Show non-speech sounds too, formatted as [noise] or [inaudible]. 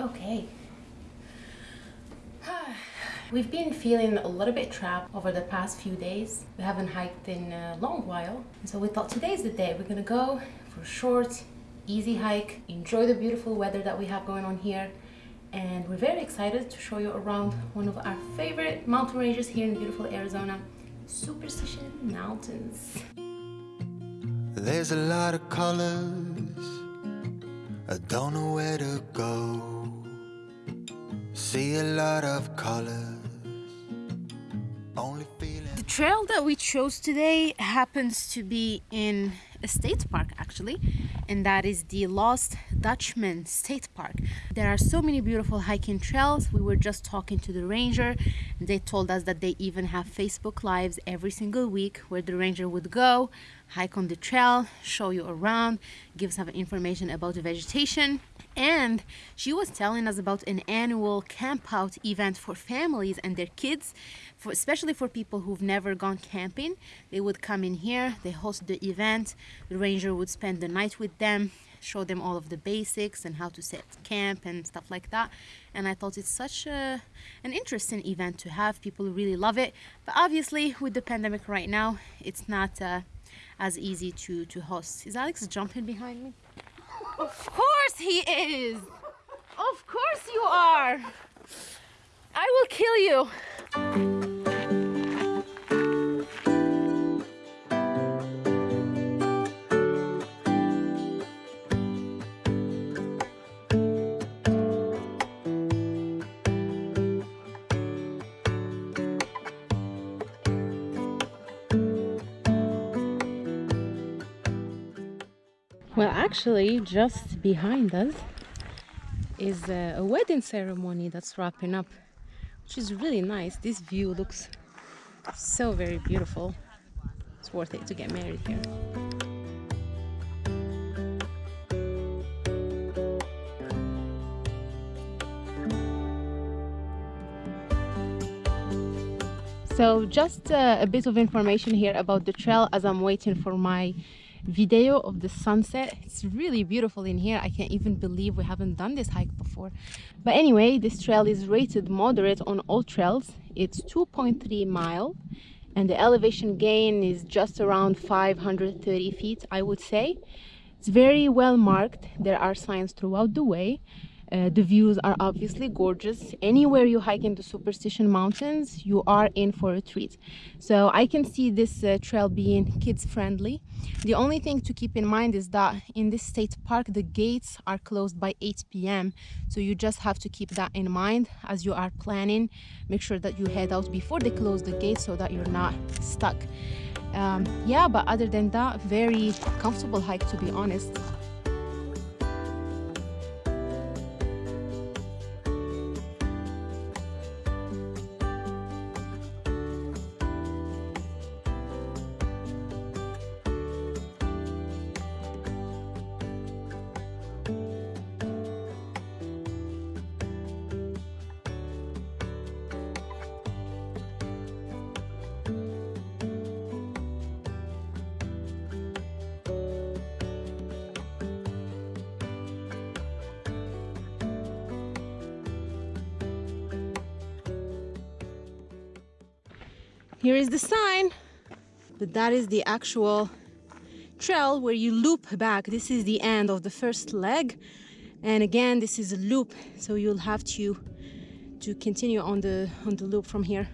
Okay. [sighs] We've been feeling a little bit trapped over the past few days. We haven't hiked in a long while. So we thought today's the day. We're gonna go for a short, easy hike, enjoy the beautiful weather that we have going on here. And we're very excited to show you around one of our favorite mountain ranges here in beautiful Arizona, Superstition Mountains. There's a lot of colors I don't know where to go The trail that we chose today happens to be in a state park actually and that is the Lost Dutchman State Park. There are so many beautiful hiking trails. We were just talking to the ranger and they told us that they even have Facebook lives every single week where the ranger would go, hike on the trail, show you around, give some information about the vegetation and she was telling us about an annual campout event for families and their kids for especially for people who've never gone camping. They would come in here they host the event the ranger would spend the night with them show them all of the basics and how to set camp and stuff like that. And I thought it's such a, an interesting event to have people really love it. But obviously with the pandemic right now it's not uh, as easy to to host. Is Alex jumping behind me of course he is. Of course you are. I will kill you. Well, actually, just behind us is a, wedding ceremony that's wrapping up, which is really nice. This view looks so very beautiful. It's worth it to get married here. So just uh, a bit of information here about the trail as I'm waiting for my video of the sunset. It's really beautiful in here. I can't even believe we haven't done this hike before. But anyway this trail is rated moderate on AllTrails. It's 2.3 mile and the elevation gain is just around 530 feet i would say. It's very well marked. There are signs throughout the way uh, the views are obviously gorgeous. Anywhere you hike in the Superstition Mountains, you are in for a treat. So I can see this uh, trail being kids friendly. The only thing to keep in mind is that in this state park, the gates are closed by 8 p.m. So you just have to keep that in mind as you are planning. Make sure that you head out before they close the gates so that you're not stuck. Um, yeah, but other than that, very comfortable hike to be honest. Here is the sign, but that is the actual trail where you loop back. This is the end of the first leg. And again, this is a loop, so you'll have to to continue on the on the loop from here.